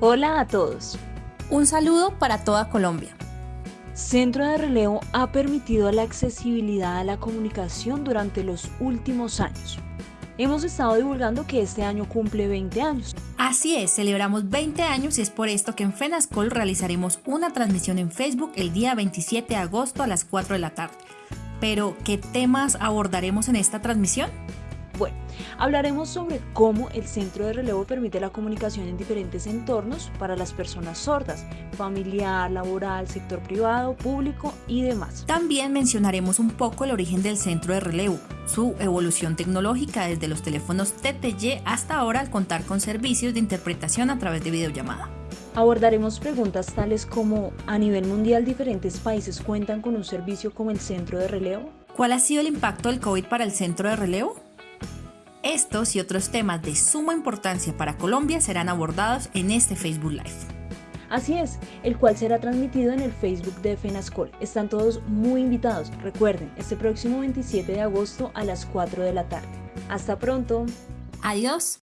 Hola a todos. Un saludo para toda Colombia. Centro de Relevo ha permitido la accesibilidad a la comunicación durante los últimos años. Hemos estado divulgando que este año cumple 20 años. Así es, celebramos 20 años y es por esto que en FENASCOL realizaremos una transmisión en Facebook el día 27 de agosto a las 4 de la tarde. Pero, ¿qué temas abordaremos en esta transmisión? Bueno, hablaremos sobre cómo el centro de relevo permite la comunicación en diferentes entornos para las personas sordas, familiar, laboral, sector privado, público y demás. También mencionaremos un poco el origen del centro de relevo, su evolución tecnológica desde los teléfonos TTY hasta ahora al contar con servicios de interpretación a través de videollamada. Abordaremos preguntas tales como, ¿a nivel mundial diferentes países cuentan con un servicio como el centro de relevo? ¿Cuál ha sido el impacto del COVID para el centro de relevo? Estos y otros temas de suma importancia para Colombia serán abordados en este Facebook Live. Así es, el cual será transmitido en el Facebook de FENASCOL. Están todos muy invitados. Recuerden, este próximo 27 de agosto a las 4 de la tarde. Hasta pronto. Adiós.